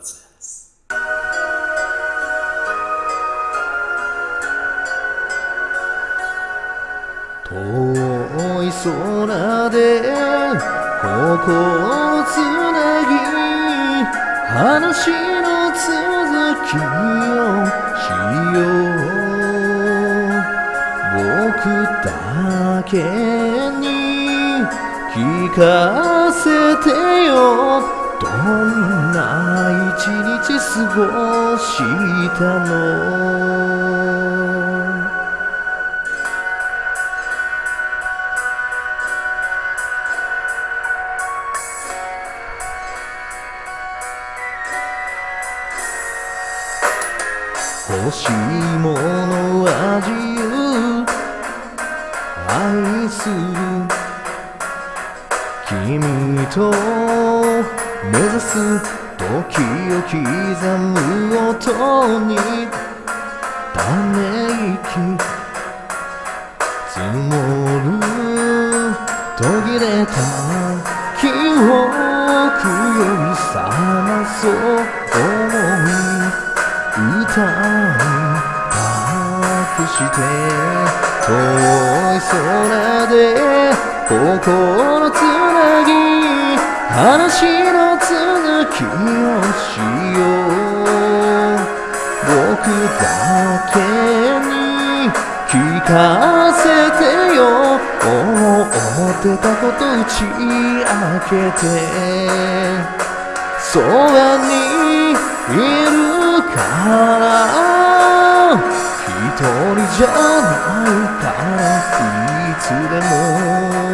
です。遠い空で心をつなぎ話の続きをしよう。僕だけに聞かせてよ。どんな一日過ごしたの？欲しいものは自由。愛する君と目指す時を刻む音にため息積もる途切れた記憶より覚まそう思い歌に託して遠い空で心つなぎ話の続きをしよう。僕だけに聞かせてよ。思ってたこと打ち明けて。そばにいるから。一人じゃないから。いつでも。